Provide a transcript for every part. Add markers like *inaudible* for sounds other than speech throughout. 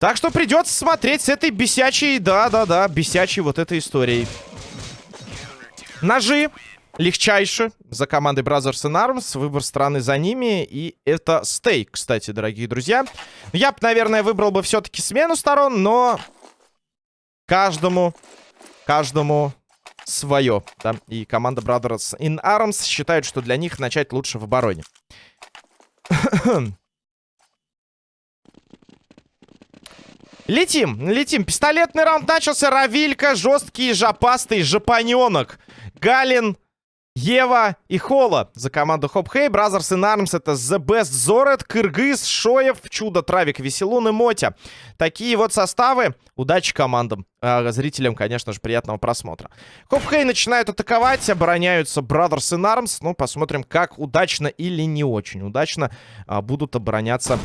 Так что придется смотреть с этой бесячей, да-да-да, бесячей вот этой историей. Ножи. Легчайше за командой Brothers and Arms. Выбор страны за ними. И это стейк, кстати, дорогие друзья. Я бы, наверное, выбрал бы все-таки смену сторон, но каждому, каждому свое. Да? И команда Brothers in Arms считают, что для них начать лучше в обороне. *coughs* Летим, летим. Пистолетный раунд начался. Равилька, жесткий, жопастый, жопаненок. Галин, Ева и Хола за команду Хоп Хей. Brothers in Arms это The Best Зорет, Кыргыз, Шоев, Чудо, Травик, Веселун и Мотя. Такие вот составы. Удачи командам. А, зрителям, конечно же, приятного просмотра. Хоп Хей начинают атаковать, обороняются Brothers in Arms. Ну, посмотрим, как удачно или не очень удачно а, будут обороняться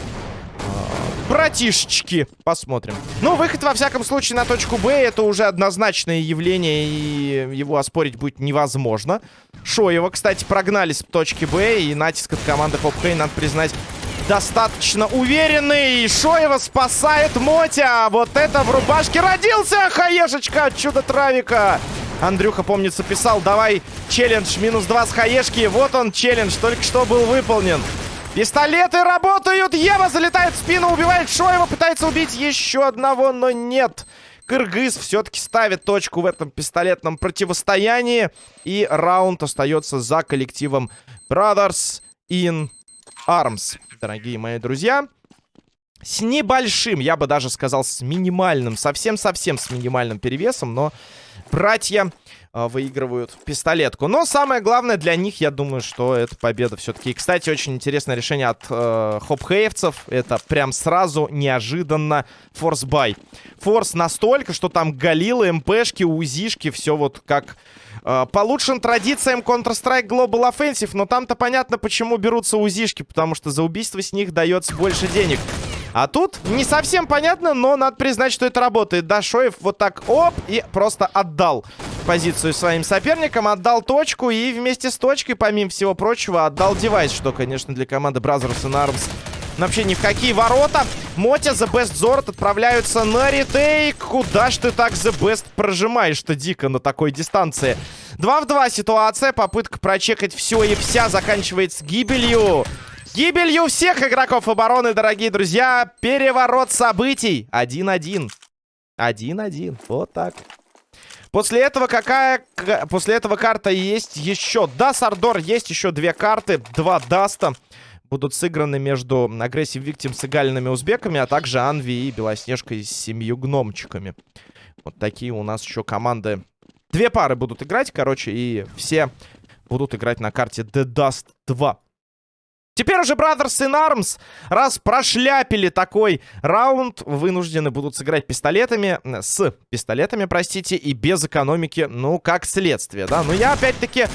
братишечки. Посмотрим. Ну, выход, во всяком случае, на точку Б. Это уже однозначное явление, и его оспорить будет невозможно. Шоева, кстати, прогнали с точки Б, и натиск от команды Хоп Хей, надо признать, достаточно уверенный. Шоева спасает Мотя. Вот это в рубашке родился Хаешечка от чудо-травика. Андрюха, помнится, писал, давай челлендж минус два с Хаешки. Вот он, челлендж, только что был выполнен. Пистолеты работают! Ева залетает в спину, убивает Шоева, пытается убить еще одного, но нет. Кыргыз все-таки ставит точку в этом пистолетном противостоянии. И раунд остается за коллективом Brothers in Arms. Дорогие мои друзья. С небольшим, я бы даже сказал, с минимальным, совсем-совсем с минимальным перевесом. Но братья выигрывают пистолетку. Но самое главное для них, я думаю, что это победа все-таки. И, кстати, очень интересное решение от э, хопхеевцев. Это прям сразу неожиданно force buy. Force настолько, что там галилы, МПшки, УЗишки, все вот как... Э, традициям Counter-Strike Global Offensive, но там-то понятно, почему берутся УЗишки, потому что за убийство с них дается больше денег. А тут не совсем понятно, но надо признать, что это работает. Да, Шоев вот так оп и просто отдал позицию своим соперникам, отдал точку и вместе с точкой, помимо всего прочего, отдал девайс, что, конечно, для команды Brothers and Arms вообще ни в какие ворота. Мотя, The Best Зорт отправляются на ретейк. Куда ж ты так The Best прожимаешь-то дико на такой дистанции? 2 в 2 ситуация. Попытка прочекать все и вся заканчивается гибелью. Гибелью всех игроков обороны, дорогие друзья. Переворот событий. 1-1. 1-1. Вот так. После этого какая... После этого карта есть еще. Да, Сардор, есть еще две карты. Два Даста будут сыграны между Aggressive Victims и Галиными узбеками, а также Анви и Белоснежкой с семью гномчиками. Вот такие у нас еще команды. Две пары будут играть, короче, и все будут играть на карте The Dust 2. Теперь уже Brothers in Arms, раз прошляпили такой раунд, вынуждены будут сыграть пистолетами, с пистолетами, простите, и без экономики, ну, как следствие, да. Но я, опять-таки,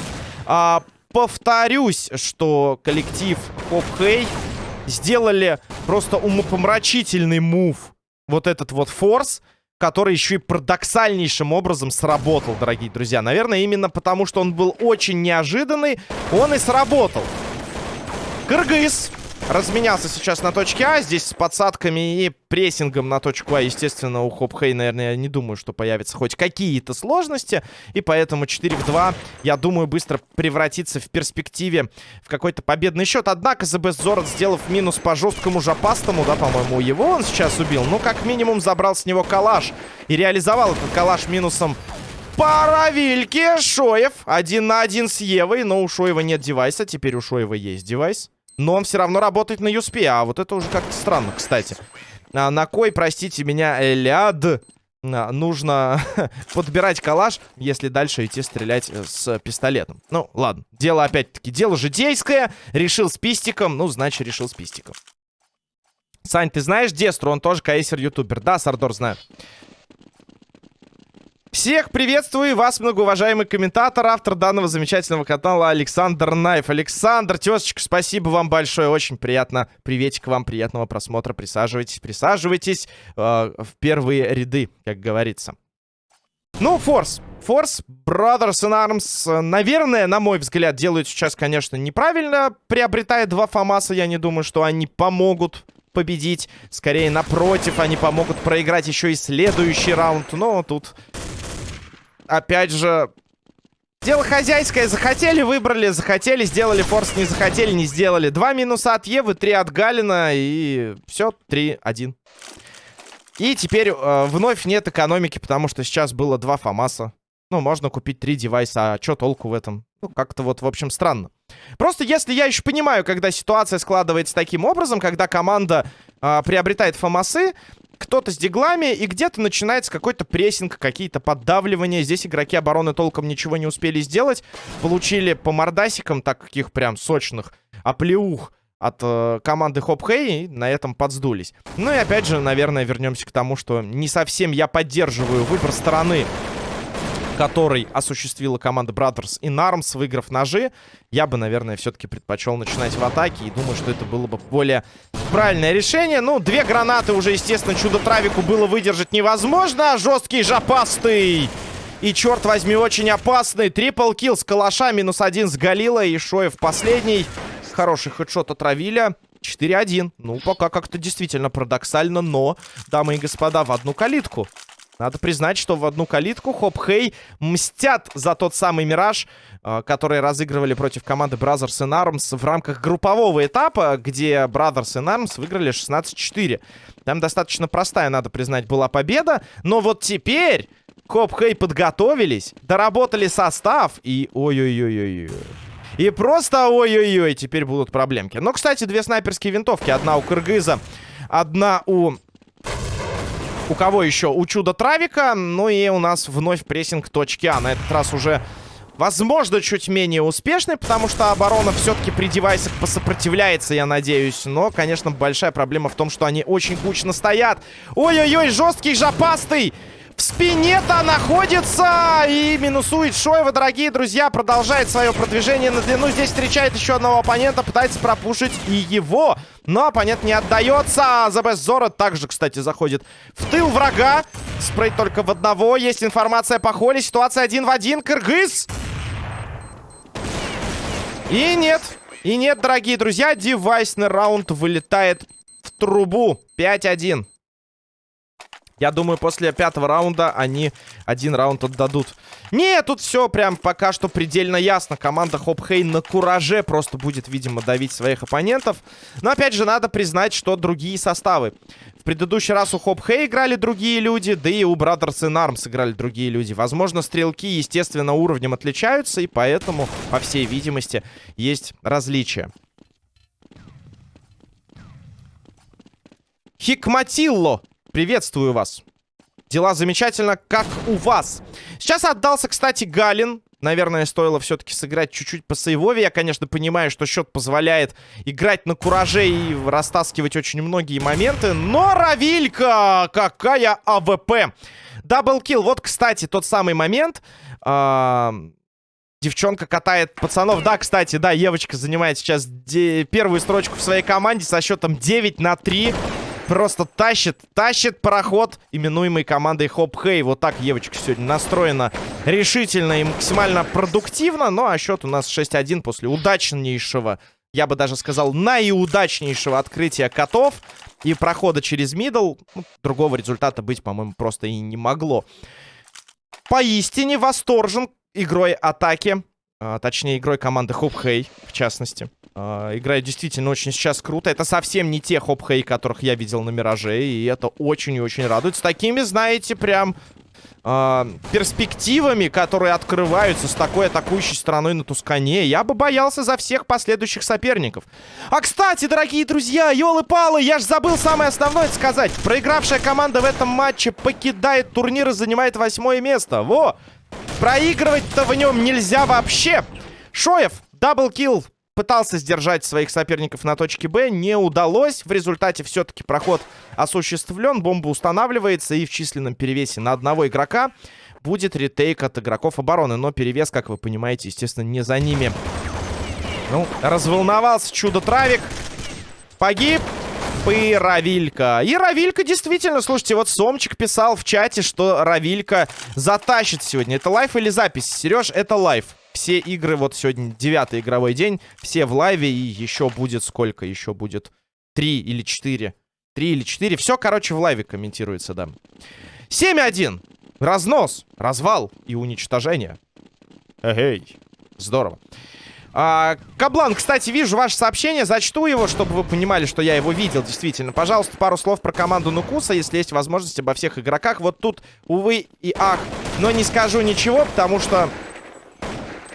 а, повторюсь, что коллектив Хоп Хей сделали просто умопомрачительный мув. Вот этот вот форс, который еще и парадоксальнейшим образом сработал, дорогие друзья. Наверное, именно потому, что он был очень неожиданный, он и сработал. Кыргыз разменялся сейчас на точке А. Здесь с подсадками и прессингом на точку А, естественно, у Хопхей, наверное, я не думаю, что появятся хоть какие-то сложности. И поэтому 4 в 2, я думаю, быстро превратится в перспективе в какой-то победный счет. Однако ЗБ Зорот, сделав минус по жесткому жопастому, да, по-моему, его он сейчас убил. Ну, как минимум, забрал с него калаш. И реализовал этот калаш минусом Паравильки, Шоев. Один на один с Евой, но у Шоева нет девайса. Теперь у Шоева есть девайс. Но он все равно работает на юспе. А вот это уже как-то странно, кстати. А, на кой, простите меня, ляд а, нужно *laughs* подбирать калаш, если дальше идти стрелять э, с пистолетом. Ну, ладно. Дело, опять-таки, дело житейское. Решил с пистиком, ну, значит, решил с пистиком. Сань, ты знаешь Дестру? Он тоже кейсер-ютубер. Да, Сардор, знаю. Всех приветствую вас, многоуважаемый комментатор, автор данного замечательного канала Александр Найф. Александр, тезочка, спасибо вам большое, очень приятно. Приветик вам, приятного просмотра. Присаживайтесь, присаживайтесь э, в первые ряды, как говорится. Ну, Форс. Force, Brothers in Arms, наверное, на мой взгляд, делают сейчас, конечно, неправильно, приобретая два Фомаса. Я не думаю, что они помогут победить. Скорее, напротив, они помогут проиграть еще и следующий раунд. Но тут, опять же, дело хозяйское. Захотели, выбрали, захотели, сделали форс, не захотели, не сделали. Два минуса от Евы, три от Галина и все, 3-1. И теперь э, вновь нет экономики, потому что сейчас было два Фомаса. Ну, можно купить три девайса, а что толку в этом? Ну, как-то вот, в общем, странно. Просто если я еще понимаю, когда ситуация складывается таким образом, когда команда э, приобретает фомасы, кто-то с диглами, и где-то начинается какой-то прессинг, какие-то поддавливания. Здесь игроки обороны толком ничего не успели сделать. Получили по мордасикам, так каких прям сочных, оплеух от э, команды Хоп Хей, на этом подсдулись. Ну и опять же, наверное, вернемся к тому, что не совсем я поддерживаю выбор стороны который осуществила команда Brothers in Arms, выиграв ножи, я бы, наверное, все-таки предпочел начинать в атаке. И думаю, что это было бы более правильное решение. Ну, две гранаты уже, естественно, чудо-травику было выдержать невозможно. Жесткий, жопастый. И, черт возьми, очень опасный. Трипл килл с калаша, минус один с Галила. И Шоев последний. Хороший хедшот от Равиля. 4-1. Ну, пока как-то действительно парадоксально, но, дамы и господа, в одну калитку. Надо признать, что в одну калитку Хоп Хей мстят за тот самый Мираж, э, который разыгрывали против команды Brothers in Arms в рамках группового этапа, где Brothers in Arms выиграли 16-4. Там достаточно простая, надо признать, была победа. Но вот теперь Хоп Хей подготовились, доработали состав и... Ой-ой-ой-ой-ой. И просто ой-ой-ой, теперь будут проблемки. Но, кстати, две снайперские винтовки. Одна у Кыргыза, одна у у кого еще? У Чудо-Травика. Ну и у нас вновь прессинг точки А. На этот раз уже, возможно, чуть менее успешный, потому что оборона все-таки при девайсах посопротивляется, я надеюсь. Но, конечно, большая проблема в том, что они очень кучно стоят. Ой-ой-ой, жесткий, жопастый! В спине-то находится и минусует Шоева, дорогие друзья. Продолжает свое продвижение на длину. Здесь встречает еще одного оппонента, пытается пропушить и его. Но оппонент не отдается. Best Zora также, кстати, заходит в тыл врага. Спрей только в одного. Есть информация по холле. Ситуация один в один. Кыргыз. И нет. И нет, дорогие друзья. Девайсный раунд вылетает в трубу. 5-1. Я думаю, после пятого раунда они один раунд отдадут. Не, тут все прям пока что предельно ясно. Команда Хопхейн на кураже просто будет, видимо, давить своих оппонентов. Но, опять же, надо признать, что другие составы. В предыдущий раз у Хопхей играли другие люди, да и у Brothers in Arms играли другие люди. Возможно, стрелки, естественно, уровнем отличаются, и поэтому, по всей видимости, есть различия. Хикматилло Приветствую вас. Дела замечательно, как у вас. Сейчас отдался, кстати, Галин. Наверное, стоило все-таки сыграть чуть-чуть по сейвове. Я, конечно, понимаю, что счет позволяет играть на кураже и растаскивать очень многие моменты. Но Равилька! Какая АВП! Double kill. Вот, кстати, тот самый момент. А девчонка катает пацанов. Да, кстати, да, Евочка занимает сейчас первую строчку в своей команде со счетом 9 на 3 просто тащит, тащит пароход, именуемый командой Хоп Хей. Вот так Евочка сегодня настроена решительно и максимально продуктивно. Ну, а счет у нас 6-1 после удачнейшего, я бы даже сказал, наиудачнейшего открытия котов и прохода через middle. Ну, другого результата быть, по-моему, просто и не могло. Поистине восторжен игрой атаки. А, точнее, игрой команды Хоп Хей, в частности. Uh, играет действительно очень сейчас круто. Это совсем не те хоп-хей, которых я видел на Мираже. И это очень и очень радует. С такими, знаете, прям uh, перспективами, которые открываются с такой атакующей стороной на Тускане. Я бы боялся за всех последующих соперников. А, кстати, дорогие друзья, елы-палы, я ж забыл самое основное сказать. Проигравшая команда в этом матче покидает турнир и занимает восьмое место. Во! Проигрывать-то в нем нельзя вообще. Шоев, даблкил пытался сдержать своих соперников на точке Б, не удалось. В результате все-таки проход осуществлен, бомба устанавливается и в численном перевесе на одного игрока будет ретейк от игроков обороны. Но перевес, как вы понимаете, естественно, не за ними. Ну, разволновался чудо-травик. Погиб. и Равилька. И Равилька действительно, слушайте, вот Сомчик писал в чате, что Равилька затащит сегодня. Это live или запись? Сереж, это live. Все игры, вот сегодня девятый игровой день, все в лайве, и еще будет сколько? Еще будет три или четыре. Три или четыре. Все, короче, в лайве комментируется, да. 7-1. Разнос, развал и уничтожение. Эй, здорово. А, Каблан, кстати, вижу ваше сообщение, зачту его, чтобы вы понимали, что я его видел, действительно. Пожалуйста, пару слов про команду Нукуса, если есть возможность обо всех игроках. Вот тут, увы и ах, но не скажу ничего, потому что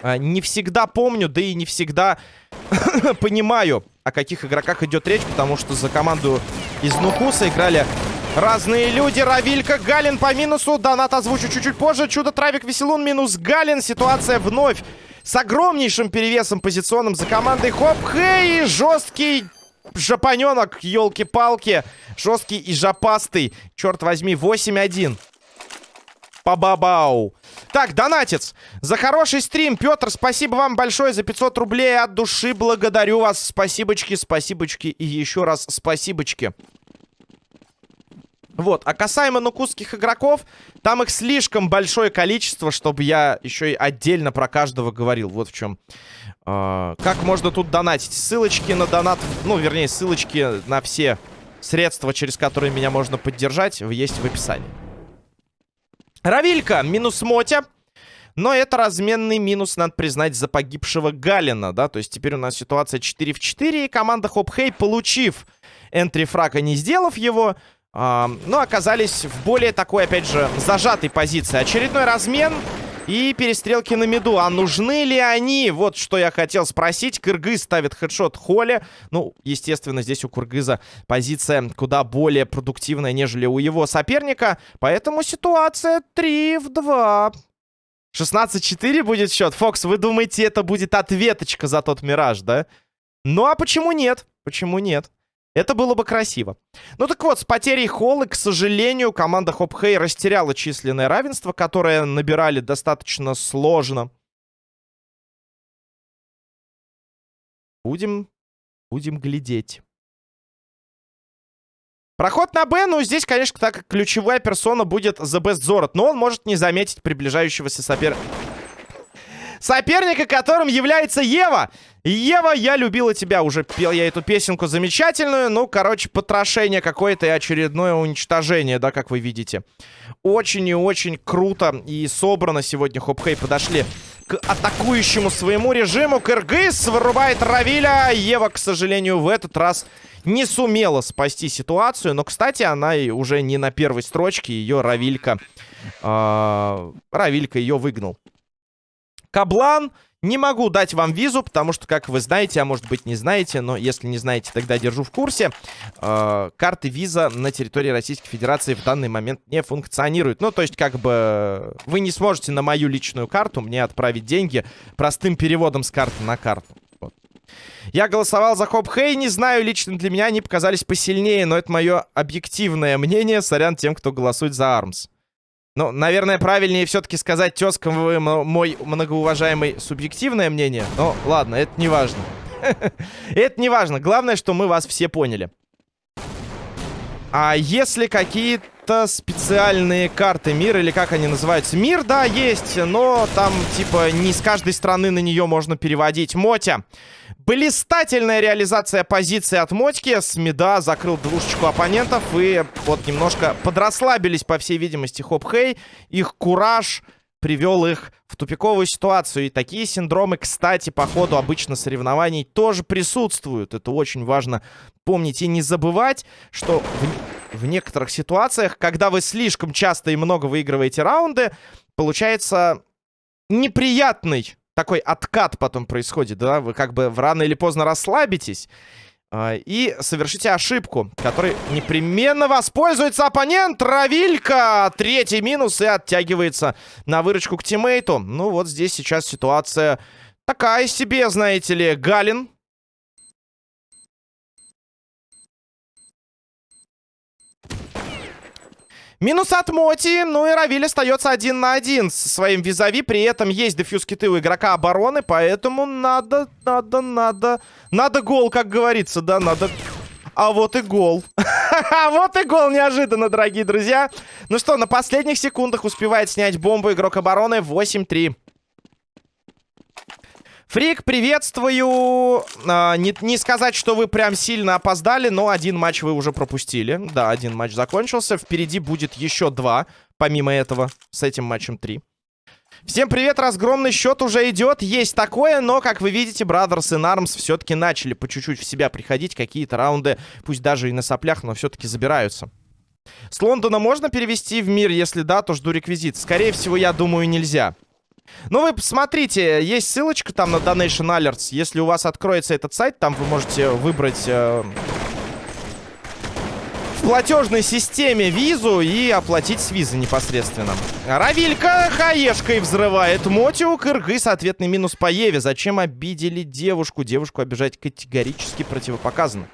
не всегда помню, да и не всегда *coughs* понимаю, о каких игроках идет речь, потому что за команду из Нукуса играли разные люди. Равилька, Галин по минусу, донат озвучу чуть-чуть позже. Чудо, Травик, Веселун, минус Галин. Ситуация вновь с огромнейшим перевесом позиционным за командой Хоп Хей. Жесткий жопаненок, елки-палки. Жесткий и жопастый. Черт возьми, 8-1. Па-ба-бау. Так, донатец. За хороший стрим, Петр, спасибо вам большое за 500 рублей. От души благодарю вас. Спасибочки, спасибочки и еще раз спасибочки. Вот, а касаемо нукусских игроков, там их слишком большое количество, чтобы я еще и отдельно про каждого говорил. Вот в чем. Э, как можно тут донатить? Ссылочки на донат, ну, вернее, ссылочки на все средства, через которые меня можно поддержать, есть в описании. Равилька, минус Мотя. Но это разменный минус, надо признать, за погибшего Галина, да? То есть теперь у нас ситуация 4 в 4, и команда Хопхей, получив энтри фрака, не сделав его, э, ну, оказались в более такой, опять же, зажатой позиции. Очередной размен и перестрелки на меду. А нужны ли они? Вот что я хотел спросить. Кыргыз ставит хедшот Холли. Ну, естественно, здесь у Кыргыза позиция куда более продуктивная, нежели у его соперника. Поэтому ситуация 3 в 2. 16-4 будет счет. Фокс, вы думаете, это будет ответочка за тот Мираж, да? Ну, а почему нет? Почему нет? Это было бы красиво. Ну так вот, с потерей Холлы, к сожалению, команда Хопхей растеряла численное равенство, которое набирали достаточно сложно. Будем, будем глядеть. Проход на Б, ну здесь, конечно, так ключевая персона будет The Best Zorot, но он может не заметить приближающегося соперника соперника, которым является Ева. Ева, я любила тебя. Уже пел я эту песенку замечательную. Ну, короче, потрошение какое-то и очередное уничтожение, да, как вы видите. Очень и очень круто и собрано сегодня Хопхей подошли к атакующему своему режиму. Кыргыз вырубает Равиля. Ева, к сожалению, в этот раз не сумела спасти ситуацию. Но, кстати, она уже не на первой строчке. Ее Равилька... Э, Равилька ее выгнал. Каблан. Не могу дать вам визу, потому что, как вы знаете, а может быть не знаете, но если не знаете, тогда держу в курсе. Э, карты виза на территории Российской Федерации в данный момент не функционируют. Ну, то есть, как бы, вы не сможете на мою личную карту мне отправить деньги простым переводом с карты на карту. Я голосовал за Хоп Хей, не знаю, лично для меня они показались посильнее, но это мое объективное мнение. Сорян тем, кто голосует за Армс. Ну, наверное, правильнее все-таки сказать тезка мой многоуважаемый субъективное мнение. Но ладно, это не важно. *laughs* Это не важно. Главное, что мы вас все поняли. А если какие-то специальные карты мира, или как они называются? Мир, да, есть, но там, типа, не с каждой страны на нее можно переводить. Мотя. Блистательная реализация позиции от Мотьки. Смеда закрыл двушечку оппонентов. И вот немножко подрасслабились, по всей видимости, Хоп-Хей. Их кураж привел их в тупиковую ситуацию. И такие синдромы, кстати, по ходу обычно соревнований тоже присутствуют. Это очень важно помнить и не забывать, что в, некоторых ситуациях, когда вы слишком часто и много выигрываете раунды, получается неприятный такой откат потом происходит, да, вы как бы рано или поздно расслабитесь э, и совершите ошибку, которой непременно воспользуется оппонент. Равилька! Третий минус и оттягивается на выручку к тиммейту. Ну вот здесь сейчас ситуация такая себе, знаете ли. Галин Минус от Моти, ну и Равиль остается один на один со своим визави. При этом есть дефьюз киты у игрока обороны, поэтому надо, надо, надо... Надо гол, как говорится, да, надо... А вот и гол. *laughs* А вот и гол неожиданно, дорогие друзья. Ну что, на последних секундах успевает снять бомбу игрок обороны 8-3. Фрик, приветствую. А, не, не сказать, что вы прям сильно опоздали, но один матч вы уже пропустили. Да, один матч закончился. Впереди будет еще два, помимо этого, с этим матчем три. Всем привет, разгромный счет уже идет, есть такое, но, как вы видите, Brothers и Arms все-таки начали по чуть-чуть в себя приходить, какие-то раунды, пусть даже и на соплях, но все-таки забираются. С Лондона можно перевести в мир? Если да, то жду реквизит. Скорее всего, я думаю, нельзя. Ну, вы посмотрите, есть ссылочка там на Donation Alerts. Если у вас откроется этот сайт, там вы можете выбрать... Э, в платежной системе визу и оплатить с визы непосредственно. Равилька хаешкой взрывает Мотиу. Кыргыз, ответный минус по Еве. Зачем обидели девушку? Девушку обижать категорически противопоказано.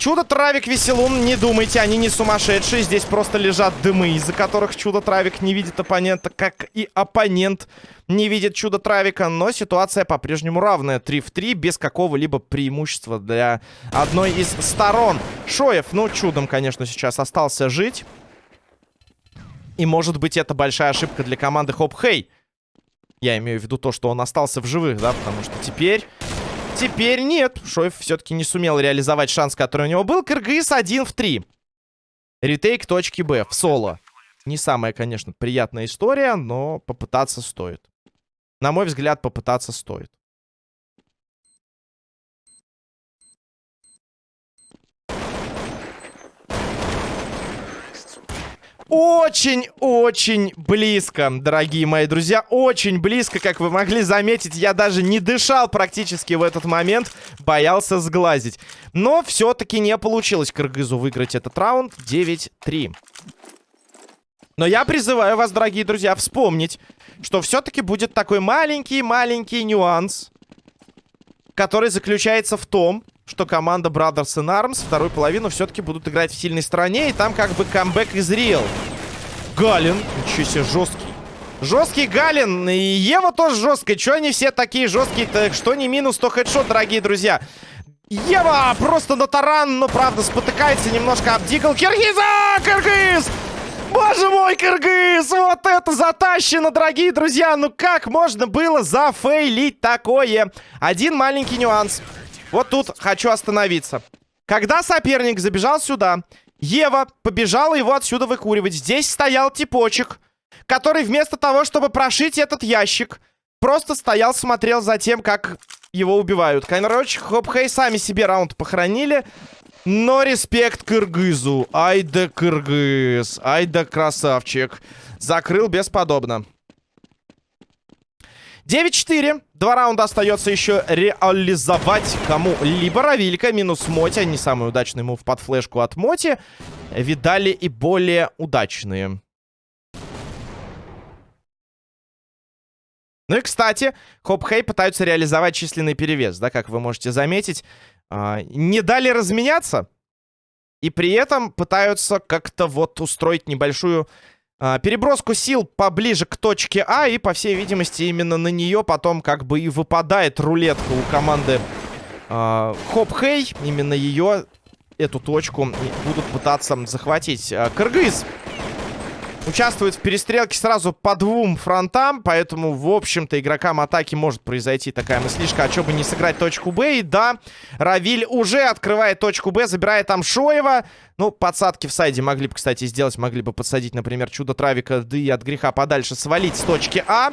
Чудо-травик веселун, не думайте, они не сумасшедшие. Здесь просто лежат дымы, из-за которых чудо-травик не видит оппонента, как и оппонент не видит чудо-травика. Но ситуация по-прежнему равная. 3 в 3, без какого-либо преимущества для одной из сторон. Шоев, ну, чудом, конечно, сейчас остался жить. И, может быть, это большая ошибка для команды Хоп-Хей. Я имею в виду то, что он остался в живых, да, потому что теперь Теперь нет. Шоев все-таки не сумел реализовать шанс, который у него был. Кыргыз 1 в 3. Ретейк точки Б в соло. Не самая, конечно, приятная история, но попытаться стоит. На мой взгляд, попытаться стоит. Очень-очень близко, дорогие мои друзья. Очень близко, как вы могли заметить. Я даже не дышал практически в этот момент. Боялся сглазить. Но все-таки не получилось Кыргызу выиграть этот раунд. 9-3. Но я призываю вас, дорогие друзья, вспомнить, что все-таки будет такой маленький-маленький нюанс, который заключается в том, что команда Brothers in Arms вторую половину все-таки будут играть в сильной стороне. И там как бы камбэк из Real. Галин. Ничего себе, жесткий. Жесткий Галин. И Ева тоже жесткая. Че они все такие жесткие-то? Что не минус, то хедшот, дорогие друзья. Ева просто на таран, но правда спотыкается немножко об Дигл. Киргиза! Киргиз! Боже мой, Кыргыз! Вот это затащено, дорогие друзья! Ну как можно было зафейлить такое? Один маленький нюанс. Вот тут хочу остановиться. Когда соперник забежал сюда, Ева побежала его отсюда выкуривать. Здесь стоял типочек, который вместо того, чтобы прошить этот ящик, просто стоял, смотрел за тем, как его убивают. Кайнроч, Хопхей сами себе раунд похоронили. Но респект Кыргызу. Ай да Кыргыз. Ай да красавчик. Закрыл бесподобно. 9-4. Два раунда остается еще реализовать кому-либо. Равилька минус Моти. Не самый удачный мув под флешку от Моти. Видали и более удачные. Ну и, кстати, Хоп-Хей пытаются реализовать численный перевес, да, как вы можете заметить. А, не дали разменяться. И при этом пытаются как-то вот устроить небольшую переброску сил поближе к точке А, и, по всей видимости, именно на нее потом как бы и выпадает рулетка у команды а, Хоп Хей. Именно ее, эту точку, будут пытаться захватить. А, Кыргыз участвует в перестрелке сразу по двум фронтам, поэтому, в общем-то, игрокам атаки может произойти такая мыслишка, а что бы не сыграть точку Б. И да, Равиль уже открывает точку Б, забирает там Шоева. Ну, подсадки в сайде могли бы, кстати, сделать, могли бы подсадить, например, Чудо-Травика, да и от греха подальше свалить с точки А.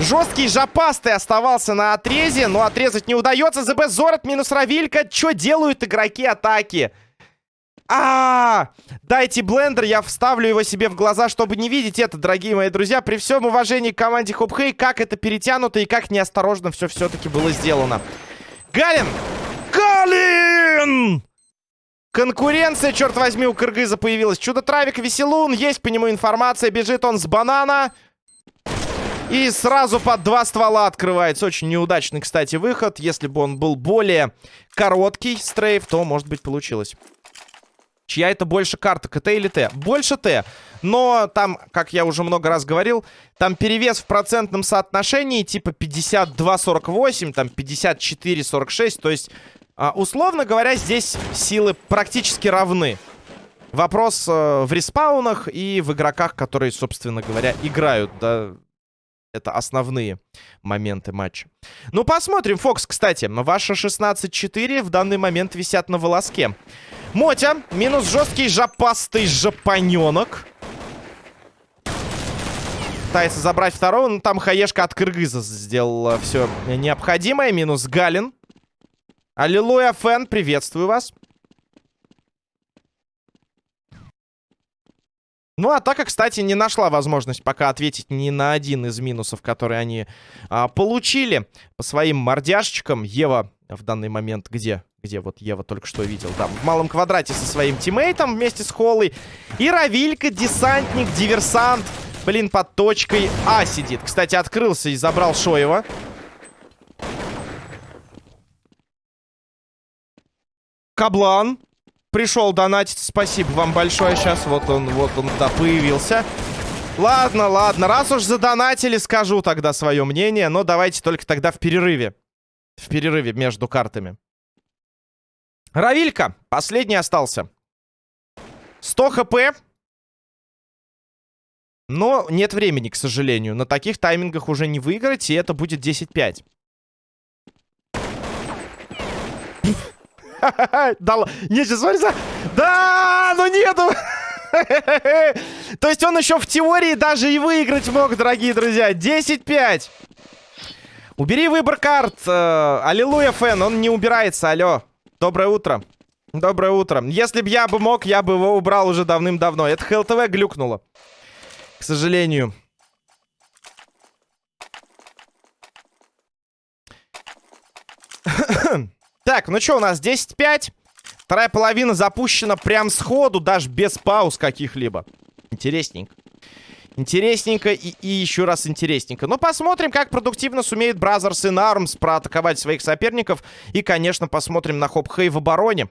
Жесткий жопастый оставался на отрезе, но отрезать не удается. ЗБ Зорот минус Равилька. Что делают игроки атаки? А, -а, а Дайте блендер, я вставлю его себе в глаза, чтобы не видеть это, дорогие мои друзья. При всем уважении к команде Хопхей, как это перетянуто и как неосторожно все все-таки было сделано. Галин! Галин! Конкуренция, черт возьми, у Кыргыза появилась. Чудо-травик, веселун, есть по нему информация. Бежит он с банана. И сразу под два ствола открывается. Очень неудачный, кстати, выход. Если бы он был более короткий стрейф, то, может быть, получилось. Чья это больше карта, КТ или Т? Больше Т. Но там, как я уже много раз говорил, там перевес в процентном соотношении типа 52-48, там 54-46. То есть А, условно говоря, здесь силы практически равны. Вопрос э, в респаунах и в игроках, которые, собственно говоря, играют, да. Это основные моменты матча. Ну, посмотрим. Фокс, кстати, ваши 16-4 в данный момент висят на волоске. Мотя, минус жесткий жопастый жопаненок. Пытается забрать второго, но там хаешка от Кыргыза сделала все необходимое. Минус Галин. Аллилуйя, Фэн, приветствую вас. Ну, атака, кстати, не нашла возможность пока ответить ни на один из минусов, которые они а, получили по своим мордяшечкам. Ева в данный момент где? Где вот Ева только что видел? Там в малом квадрате со своим тиммейтом вместе с Холлой. И Равилька, десантник, диверсант. Блин, под точкой А сидит. Кстати, открылся и забрал Шоева. Каблан пришел донатить. Спасибо вам большое. Сейчас вот он, вот он, да, появился. Ладно, ладно. Раз уж задонатили, скажу тогда свое мнение. Но давайте только тогда в перерыве. В перерыве между картами. Равилька. Последний остался. 100 хп. Но нет времени, к сожалению. На таких таймингах уже не выиграть, и это будет 10-5. *laughs* Да, не, сейчас смотри, да, ну нету. *laughs* То есть он еще в теории даже и выиграть мог, дорогие друзья. 10-5. Убери выбор карт. Э, аллилуйя, фэн, он не убирается, алло. Доброе утро. Доброе утро. Если бы я бы мог, я бы его убрал уже давным-давно. Это ХЛТВ глюкнуло. К сожалению. *coughs* Так, ну что, у нас 10-5. Вторая половина запущена прям сходу, даже без пауз каких-либо. Интересненько. Интересненько и, и еще раз интересненько. Но посмотрим, как продуктивно сумеет Brothers in Arms проатаковать своих соперников. И, конечно, посмотрим на Хоп Хей в обороне.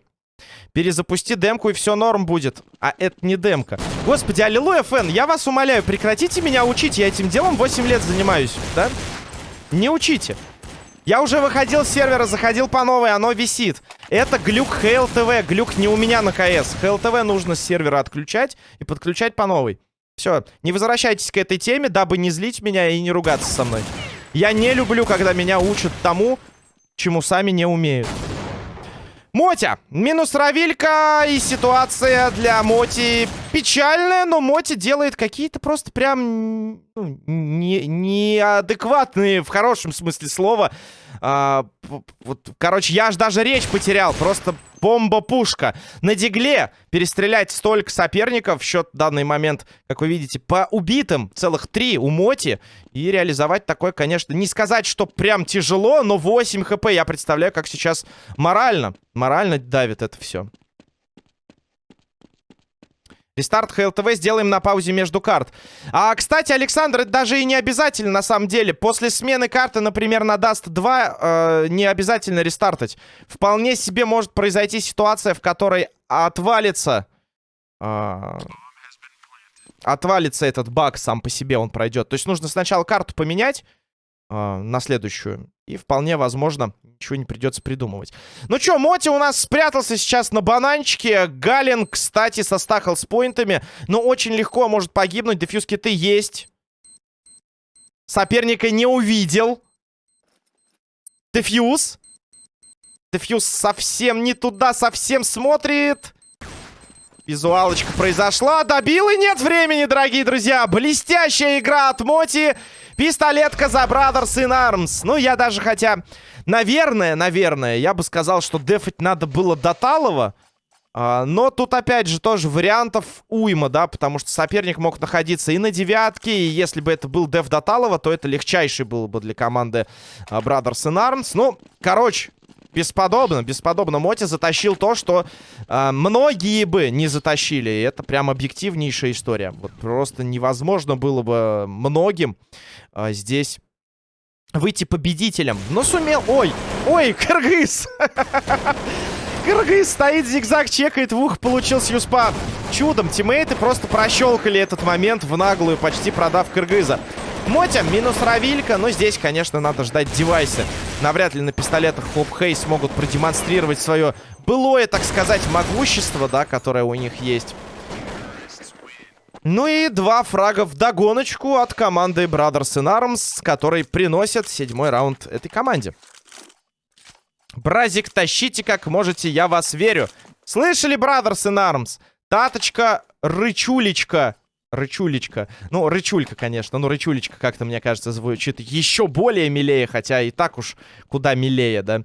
Перезапусти демку, и все норм будет. А это не демка. Господи, аллилуйя, фэн, я вас умоляю, прекратите меня учить. Я этим делом 8 лет занимаюсь, да? Не учите. Я уже выходил с сервера, заходил по новой, оно висит. Это глюк ХЛТВ, глюк не у меня на КС. ХЛТВ нужно с сервера отключать и подключать по новой. Все, не возвращайтесь к этой теме, дабы не злить меня и не ругаться со мной. Я не люблю, когда меня учат тому, чему сами не умеют. Мотя. Минус Равилька. И ситуация для Моти печальная, но Моти делает какие-то просто прям ну, не, неадекватные, в хорошем смысле слова, а, вот, короче, я аж даже речь потерял. Просто бомба-пушка. На дигле перестрелять столько соперников. Счет в данный момент, как вы видите, по убитым. Целых три у Моти. И реализовать такое, конечно, не сказать, что прям тяжело, но 8 хп. Я представляю, как сейчас морально. Морально давит это все. Рестарт HLTV сделаем на паузе между карт. А, кстати, Александр, это даже и не обязательно на самом деле. После смены карты, например, на Dust 2, э, не обязательно рестартать. Вполне себе может произойти ситуация, в которой отвалится... Э, отвалится этот баг сам по себе, он пройдет. То есть нужно сначала карту поменять э, на следующую. И вполне возможно, ничего не придется придумывать. Ну что, Моти у нас спрятался сейчас на бананчике. Галин, кстати, со стахал с поинтами. Но очень легко может погибнуть. Дефьюз киты есть. Соперника не увидел. Дефьюз. Дефьюз совсем не туда, совсем смотрит. Визуалочка произошла. Добил и нет времени, дорогие друзья. Блестящая игра от Моти. Пистолетка за Brothers in Arms. Ну, я даже хотя... Наверное, наверное, я бы сказал, что дефать надо было до Талова. А, но тут, опять же, тоже вариантов уйма, да, потому что соперник мог находиться и на девятке, и если бы это был деф Доталова, то это легчайший был бы для команды а, Brothers in Arms. Ну, короче, бесподобно, бесподобно. Моти затащил то, что э, многие бы не затащили. И это прям объективнейшая история. Вот просто невозможно было бы многим э, здесь выйти победителем. Но сумел... Ой, ой, Кыргыз! *laughs* Кыргыз стоит, зигзаг чекает, в ух получил сьюспа. Чудом тиммейты просто прощелкали этот момент в наглую, почти продав Кыргыза. Мотя, минус Равилька. Но здесь, конечно, надо ждать девайсы. Навряд ли на пистолетах Хоп Хей смогут продемонстрировать свое былое, так сказать, могущество, да, которое у них есть. Ну и два фрага в догоночку от команды Brothers in Arms, который приносят седьмой раунд этой команде. Бразик, тащите как можете, я вас верю. Слышали, Brothers in Arms? Таточка, рычулечка. Рычулечка. Ну, рычулька, конечно. Ну, рычулечка как-то, мне кажется, звучит еще более милее, хотя и так уж куда милее, да.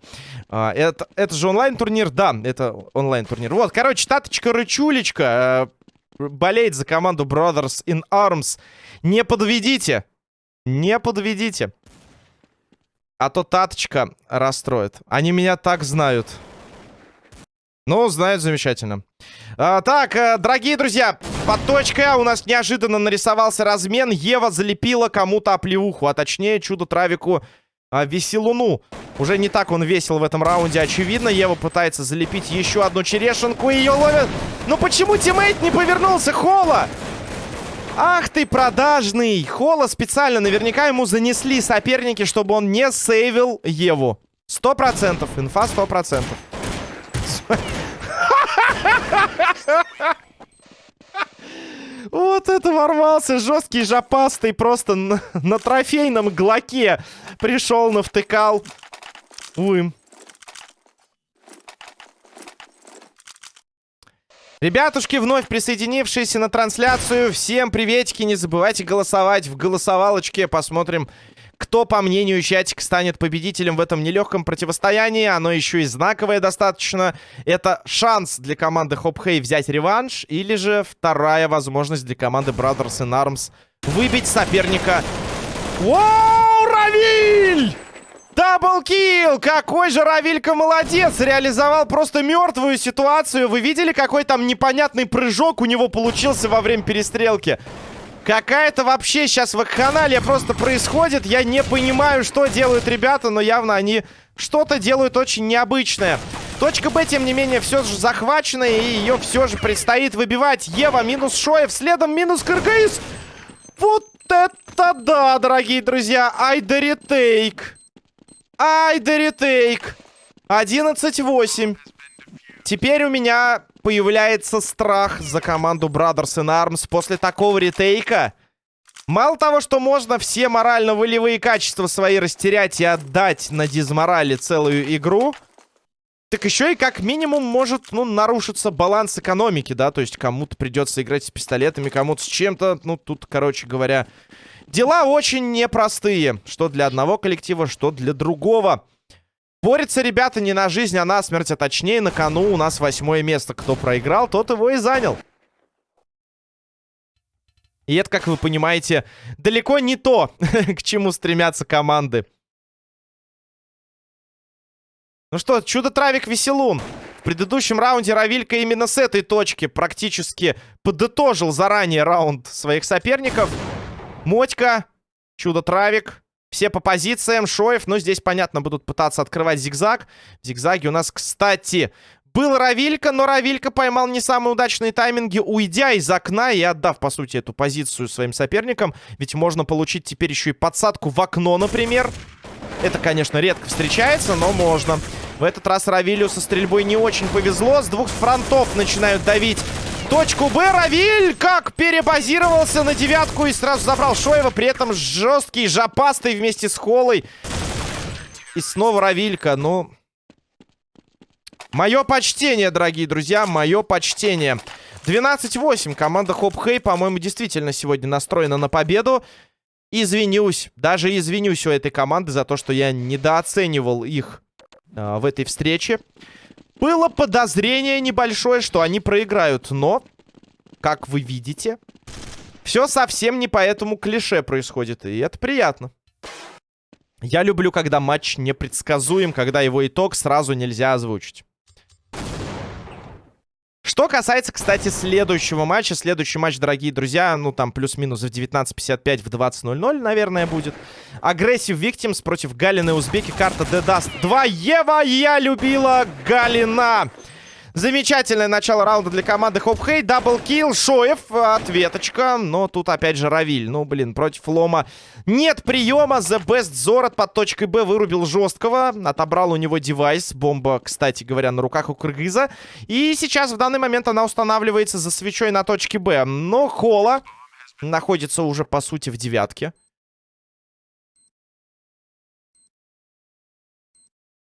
А, это, это же онлайн-турнир? Да, это онлайн-турнир. Вот, короче, таточка, рычулечка э, болеет за команду Brothers in Arms. Не подведите. Не подведите. А то таточка расстроит. Они меня так знают. Ну, знают замечательно. А, так, э, дорогие друзья, под точкой А у нас неожиданно нарисовался размен. Ева залепила кому-то оплеуху, а точнее чудо-травику а, Веселуну. Уже не так он весел в этом раунде, очевидно. Ева пытается залепить еще одну черешенку, и ее ловят. Ну почему teammate не повернулся? Хола! Ах ты продажный! Хола специально, наверняка ему занесли соперники, чтобы он не сейвил Еву. Сто процентов, инфа сто процентов. Вот это ворвался. Жесткий жопастый просто на, на трофейном глоке пришел, навтыкал. Уим. Ребятушки, вновь присоединившиеся на трансляцию, всем приветики, не забывайте голосовать в голосовалочке, посмотрим, кто, по мнению чатика, станет победителем в этом нелегком противостоянии. Оно еще и знаковое достаточно. Это шанс для команды Хоп Хей взять реванш. Или же вторая возможность для команды Brothers in Arms выбить соперника. Вау, Равиль! Даблкил! Какой же Равилька молодец! Реализовал просто мертвую ситуацию. Вы видели, какой там непонятный прыжок у него получился во время перестрелки? Какая-то вообще сейчас вакханалия просто происходит. Я не понимаю, что делают ребята, но явно они что-то делают очень необычное. Точка Б, тем не менее, все же захвачена, и ее все же предстоит выбивать. Ева минус Шоев, следом минус Кыргыз. Вот это да, дорогие друзья. Ай да ретейк. Ай да ретейк. 11-8. Теперь у меня появляется страх за команду Brothers in Arms после такого ретейка. Мало того, что можно все морально-волевые качества свои растерять и отдать на дизморали целую игру, так еще и как минимум может, ну, нарушиться баланс экономики, да, то есть кому-то придется играть с пистолетами, кому-то с чем-то, ну, тут, короче говоря, дела очень непростые, что для одного коллектива, что для другого. Борются ребята не на жизнь, а на смерть, а точнее на кону у нас восьмое место. Кто проиграл, тот его и занял. И это, как вы понимаете, далеко не то, *laughs* к чему стремятся команды. Ну что, чудо-травик Веселун. В предыдущем раунде Равилька именно с этой точки практически подытожил заранее раунд своих соперников. Мотька, чудо-травик, все по позициям, Шоев, но здесь, понятно, будут пытаться открывать зигзаг. В зигзаге у нас, кстати, был Равилька, но Равилька поймал не самые удачные тайминги, уйдя из окна и отдав, по сути, эту позицию своим соперникам. Ведь можно получить теперь еще и подсадку в окно, например. Это, конечно, редко встречается, но можно. В этот раз Равилю со стрельбой не очень повезло. С двух фронтов начинают давить точку Б. Равиль как перебазировался на девятку и сразу забрал Шоева. При этом жесткий, жопастый вместе с Холой. И снова Равилька. Ну... Мое почтение, дорогие друзья, мое почтение. 12-8. Команда Хоп Хей, по-моему, действительно сегодня настроена на победу. Извинюсь, даже извинюсь у этой команды за то, что я недооценивал их э, в этой встрече. Было подозрение небольшое, что они проиграют, но, как вы видите, все совсем не по этому клише происходит, и это приятно. Я люблю, когда матч непредсказуем, когда его итог сразу нельзя озвучить. Что касается, кстати, следующего матча. Следующий матч, дорогие друзья, ну там плюс-минус в 19.55, в 20.00, наверное, будет. Aggressive Victims против Галины Узбеки. Карта Dust 2. Ева, я любила Галина. Замечательное начало раунда для команды Хопхей. Double kill, Шоев, ответочка. Но тут опять же Равиль. Ну, блин, против Лома нет приема. The Best Зорот под точкой Б вырубил жесткого. Отобрал у него девайс. Бомба, кстати говоря, на руках у Кыргыза. И сейчас в данный момент она устанавливается за свечой на точке Б. Но Хола находится уже, по сути, в девятке.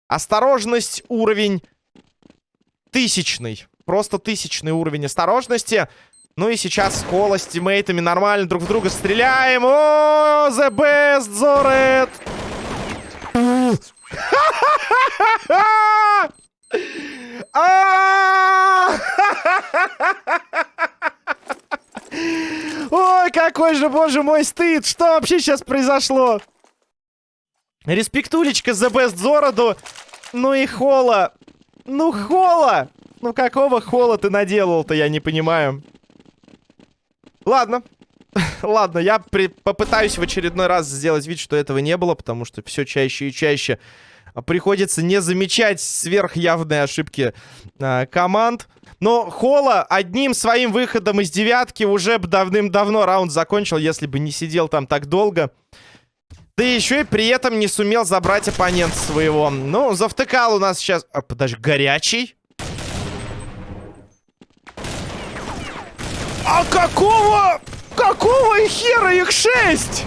Осторожность, уровень тысячный. Просто тысячный уровень осторожности. Ну и сейчас Кола с тиммейтами нормально друг в друга стреляем. О, the best, Зорет! *laughs* Ой, какой же, боже мой, стыд! Что вообще сейчас произошло? Респектулечка за Best Зороду. Ну и Хола. Ну, Хола! Ну, какого Хола ты наделал-то, я не понимаю. Ладно. *laughs* Ладно, я при... попытаюсь в очередной раз сделать вид, что этого не было, потому что все чаще и чаще приходится не замечать сверхявные ошибки э, команд. Но Хола одним своим выходом из девятки уже бы давным-давно раунд закончил, если бы не сидел там так долго. Да еще и при этом не сумел забрать оппонента своего. Ну, завтыкал у нас сейчас... А, подожди, горячий? А какого... Какого хера их шесть?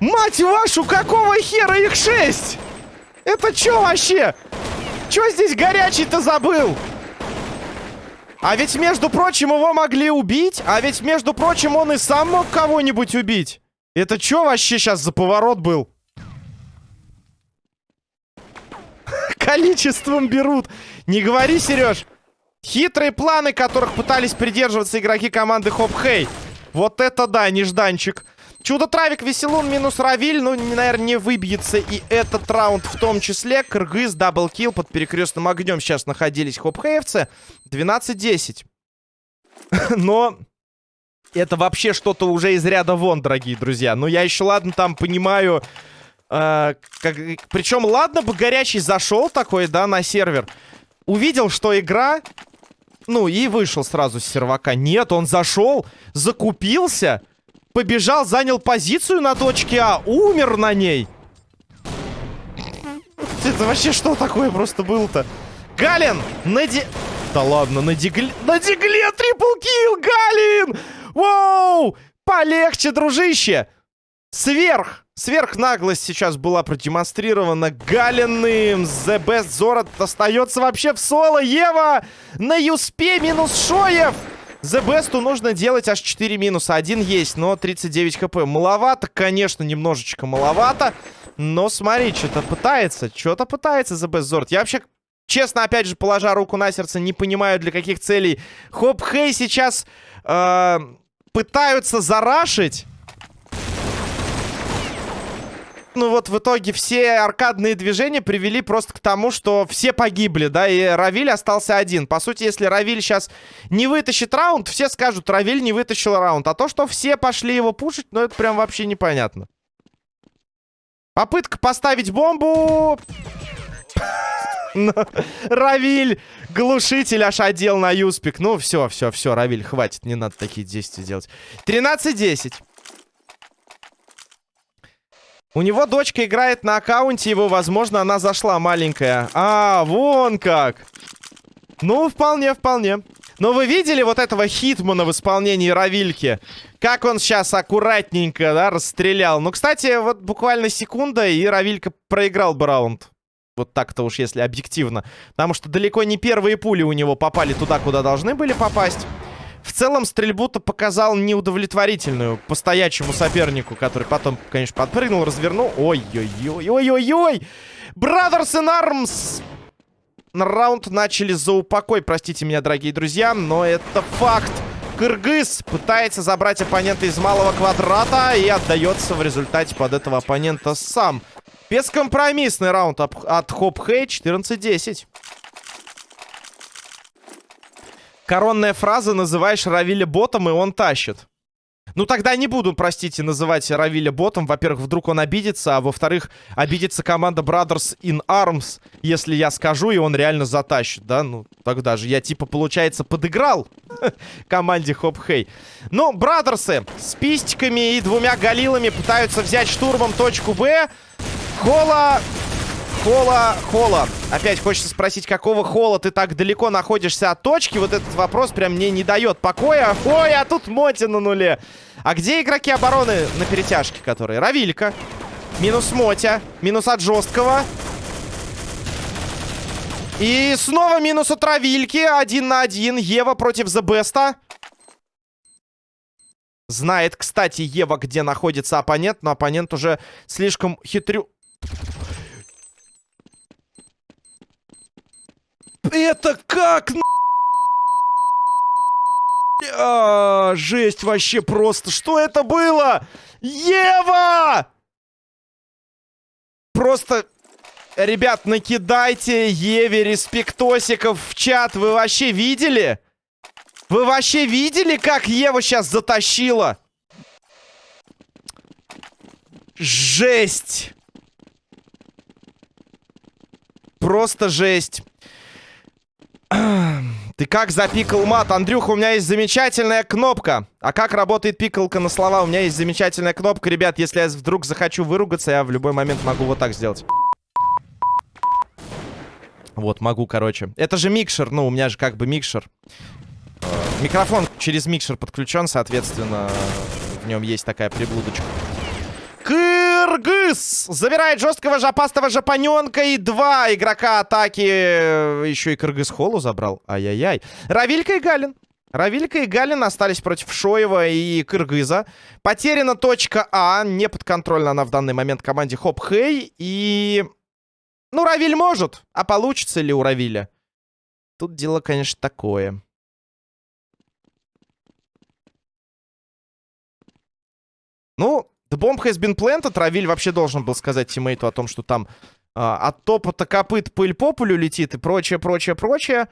Мать вашу, какого хера их шесть? Это что вообще? Что здесь горячий-то забыл? А ведь, между прочим, его могли убить. А ведь, между прочим, он и сам мог кого-нибудь убить. Это что вообще сейчас за поворот был? *laughs* Количеством берут. Не говори, Сереж. Хитрые планы, которых пытались придерживаться игроки команды Хоп Хей. Вот это да, нежданчик. Чудо-травик, Веселун, минус Равиль. Ну, наверное, не выбьется и этот раунд в том числе. Кыргыз, double kill под перекрестным огнем сейчас находились хопхеевцы. 12-10. *laughs* Но это вообще что-то уже из ряда вон, дорогие друзья. Ну, я еще, ладно, там понимаю... Э, как, причем, ладно бы горячий зашел такой, да, на сервер. Увидел, что игра... Ну, и вышел сразу с сервака. Нет, он зашел, закупился побежал, занял позицию на точке А, умер на ней. Это вообще что такое просто было-то? Галин! На ди... Да ладно, на дигле... На дигле трипл Галин! Воу! Полегче, дружище! Сверх! Сверх наглость сейчас была продемонстрирована Галиным. The Best Зорот остается вообще в соло. Ева на Юспе минус Шоев. The Bestу нужно делать аж 4 минуса. Один есть, но 39 хп. Маловато, конечно, немножечко маловато. Но смотри, что-то пытается. Что-то пытается The Best Zord. Я вообще, честно, опять же, положа руку на сердце, не понимаю, для каких целей. Хоп Хей сейчас э, пытаются зарашить ну вот в итоге все аркадные движения привели просто к тому, что все погибли, да, и Равиль остался один. По сути, если Равиль сейчас не вытащит раунд, все скажут, Равиль не вытащил раунд. А то, что все пошли его пушить, ну это прям вообще непонятно. Попытка поставить бомбу... Равиль, глушитель аж одел на юспик. Ну, все, все, все, Равиль, хватит, не надо такие действия делать. 13-10. У него дочка играет на аккаунте его, возможно, она зашла маленькая. А, вон как. Ну, вполне, вполне. Но вы видели вот этого Хитмана в исполнении Равильки? Как он сейчас аккуратненько, да, расстрелял. Ну, кстати, вот буквально секунда, и Равилька проиграл бы раунд. Вот так-то уж, если объективно. Потому что далеко не первые пули у него попали туда, куда должны были попасть. Целом, стрельбу-то показал неудовлетворительную по стоячему сопернику, который потом, конечно, подпрыгнул, развернул. Ой-ой-ой-ой-ой-ой! Brothers in Arms! Раунд начали за упокой, простите меня, дорогие друзья, но это факт. Кыргыз пытается забрать оппонента из малого квадрата и отдается в результате под этого оппонента сам. Бескомпромиссный раунд от Хоп Хей 14-10. Коронная фраза «называешь Равиля ботом, и он тащит». Ну, тогда не буду, простите, называть Равиля ботом. Во-первых, вдруг он обидится, а во-вторых, обидится команда Brothers in Arms, если я скажу, и он реально затащит, да? Ну, тогда же я, типа, получается, подыграл *laughs* команде Хоп Хей. Ну, Брадерсы с пистиками и двумя галилами пытаются взять штурмом точку Б. Хола Хола, Хола. Опять хочется спросить, какого Хола ты так далеко находишься от точки? Вот этот вопрос прям мне не дает покоя. Ой, а тут Моти на нуле. А где игроки обороны на перетяжке, которые? Равилька. Минус Мотя. Минус от жесткого. И снова минус от Равильки. Один на один. Ева против Зебеста. Знает, кстати, Ева, где находится оппонент, но оппонент уже слишком хитрю... Это как? *laughs* А, жесть вообще просто. Что это было? Ева! Просто, ребят, накидайте Еве респектосиков в чат. Вы вообще видели? Вы вообще видели, как Ева сейчас затащила? Жесть! Просто жесть. Ты как запикал мат? Андрюха, у меня есть замечательная кнопка. А как работает пикалка на слова? У меня есть замечательная кнопка. Ребят, если я вдруг захочу выругаться, я в любой момент могу вот так сделать. Вот, могу, короче. Это же микшер. Ну, у меня же как бы микшер. Микрофон через микшер подключен, соответственно, в нем есть такая приблудочка. Кыргыз забирает жесткого жопастого жапаненка и два игрока атаки. Еще и Кыргыз Холу забрал. Ай-яй-яй. Равилька и Галин. Равилька и Галин остались против Шоева и Кыргыза. Потеряна точка А. Не подконтрольна она в данный момент команде Хоп Хей. И... Ну, Равиль может. А получится ли у Равиля? Тут дело, конечно, такое. Ну, The bomb has been planted. Равиль вообще должен был сказать тиммейту о том, что там а, от топота копыт пыль по полю летит и прочее, прочее, прочее.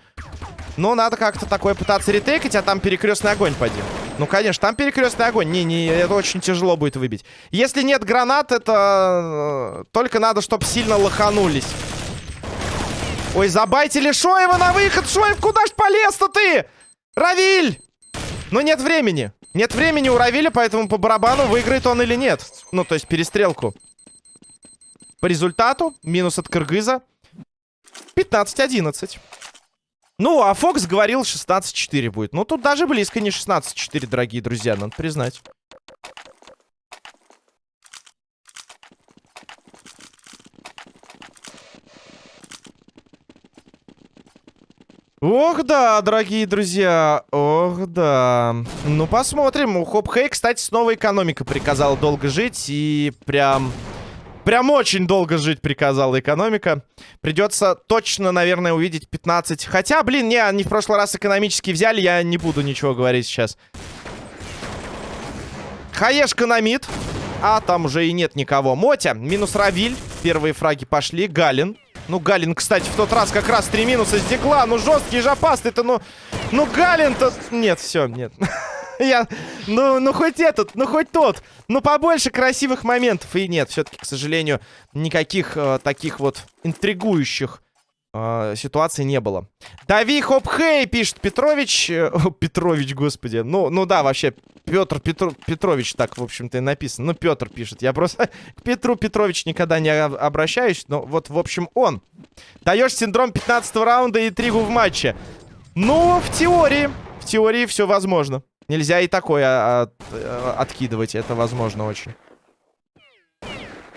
Но надо как-то такое пытаться ретейкать, а там перекрестный огонь пойдем. Ну, конечно, там перекрестный огонь. Не, не, это очень тяжело будет выбить. Если нет гранат, это... Э, только надо, чтобы сильно лоханулись. Ой, забайтили Шоева на выход. Шоев, куда ж полез-то ты? Равиль! Но нет времени. Нет времени у Равиля, поэтому по барабану выиграет он или нет. Ну, то есть перестрелку. По результату, минус от Кыргыза. 15-11. Ну, а Фокс говорил 16-4 будет. Ну, тут даже близко не 16-4, дорогие друзья, надо признать. Ох, да, дорогие друзья. Ох, да. Ну, посмотрим. У Хоп Хей, кстати, снова экономика приказала долго жить. И прям... Прям очень долго жить приказала экономика. Придется точно, наверное, увидеть 15. Хотя, блин, не, они в прошлый раз экономически взяли. Я не буду ничего говорить сейчас. Хаешка на мид. А там уже и нет никого. Мотя, минус Равиль. Первые фраги пошли. Галин. Ну, Галин, кстати, в тот раз как раз три минуса с. Ну, жесткий жопастый-то, ну... Ну, Галин-то... Нет, все, нет. *laughs* Я... Ну, ну, хоть этот, ну, хоть тот. Ну, побольше красивых моментов. И нет, все-таки, к сожалению, никаких э, таких вот интригующих э, ситуаций не было. Дави хоп хей, пишет Петрович. Э, *laughs* Петрович, господи. Ну, ну да, вообще, Петр Петр, Петрович так, в общем-то, и написано. Ну, Петр пишет. Я просто *laughs* к Петру Петрович никогда не обращаюсь. Но вот, в общем, он. Даешь синдром 15 раунда и тригу в матче. Ну, в теории. В теории все возможно. Нельзя и такое от, э, откидывать. Это возможно очень.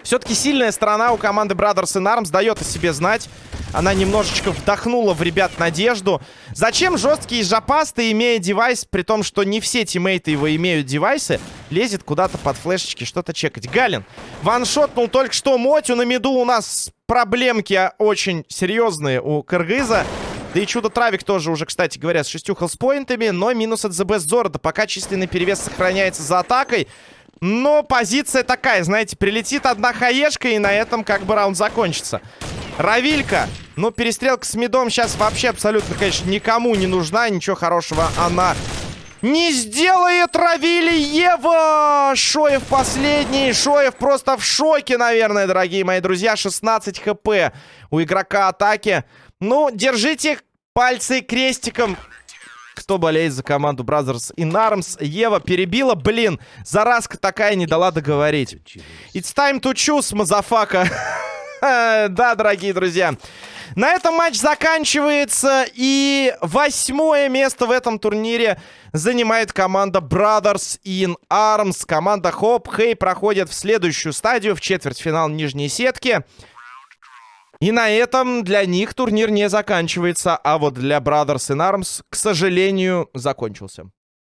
Все-таки сильная сторона у команды Brothers in Arms дает о себе знать. Она немножечко вдохнула в ребят надежду. Зачем жесткий жопасты, имея девайс, при том, что не все тиммейты его имеют девайсы, лезет куда-то под флешечки что-то чекать. Галин ваншотнул только что Мотю. На миду у нас проблемки очень серьезные у Кыргыза. Да и чудо-травик тоже уже, кстати говоря, с шестью хелспоинтами, но минус от The Zorda. Пока численный перевес сохраняется за атакой. Но позиция такая, знаете, прилетит одна хаешка, и на этом как бы раунд закончится. Равилька. Ну, перестрелка с мидом сейчас вообще абсолютно, конечно, никому не нужна. Ничего хорошего она Не сделает Равили Ева! Шоев последний. Шоев просто в шоке, наверное, дорогие мои друзья. 16 хп у игрока атаки. Ну, держите пальцы крестиком. Кто болеет за команду Brothers in Arms? Ева перебила. Блин, заразка такая не дала договорить. It's time to choose, motherfucker. *laughs* да, дорогие друзья. На этом матч заканчивается. И восьмое место в этом турнире занимает команда Brothers in Arms. Команда Хоп Хей проходит в следующую стадию, в четвертьфинал нижней сетки. И на этом для них турнир не заканчивается, а вот для Brothers in Arms, к сожалению, закончился.